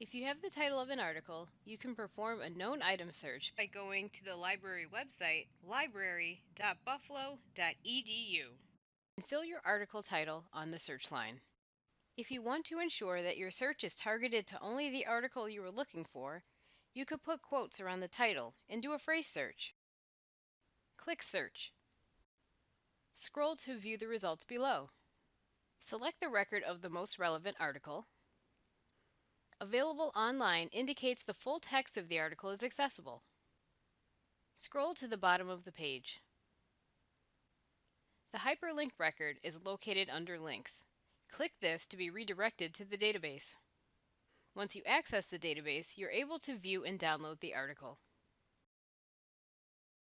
If you have the title of an article, you can perform a known item search by going to the library website library.buffalo.edu and fill your article title on the search line. If you want to ensure that your search is targeted to only the article you are looking for, you could put quotes around the title and do a phrase search. Click Search. Scroll to view the results below. Select the record of the most relevant article Available online indicates the full text of the article is accessible. Scroll to the bottom of the page. The hyperlink record is located under Links. Click this to be redirected to the database. Once you access the database, you're able to view and download the article.